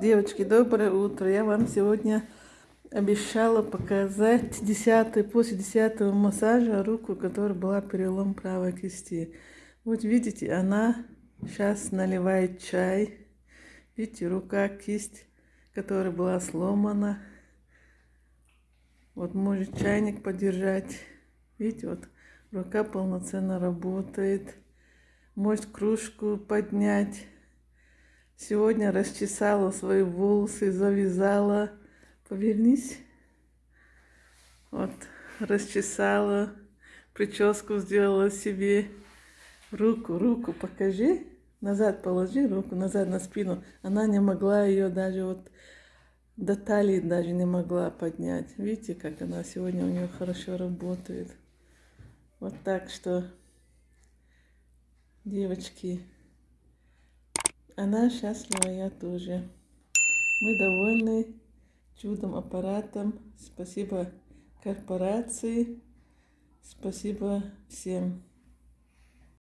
Девочки, доброе утро. Я вам сегодня обещала показать 10 после 10 массажа руку, которая была перелом правой кисти. Вот видите, она сейчас наливает чай. Видите, рука, кисть, которая была сломана. Вот может чайник подержать. Видите, вот рука полноценно работает. Может кружку поднять. Сегодня расчесала свои волосы, завязала. Повернись. Вот, расчесала, прическу сделала себе. Руку, руку покажи. Назад положи руку, назад на спину. Она не могла ее даже вот до талии даже не могла поднять. Видите, как она сегодня у нее хорошо работает. Вот так что, девочки, она счастлива, я тоже. Мы довольны чудом аппаратом. Спасибо корпорации. Спасибо всем.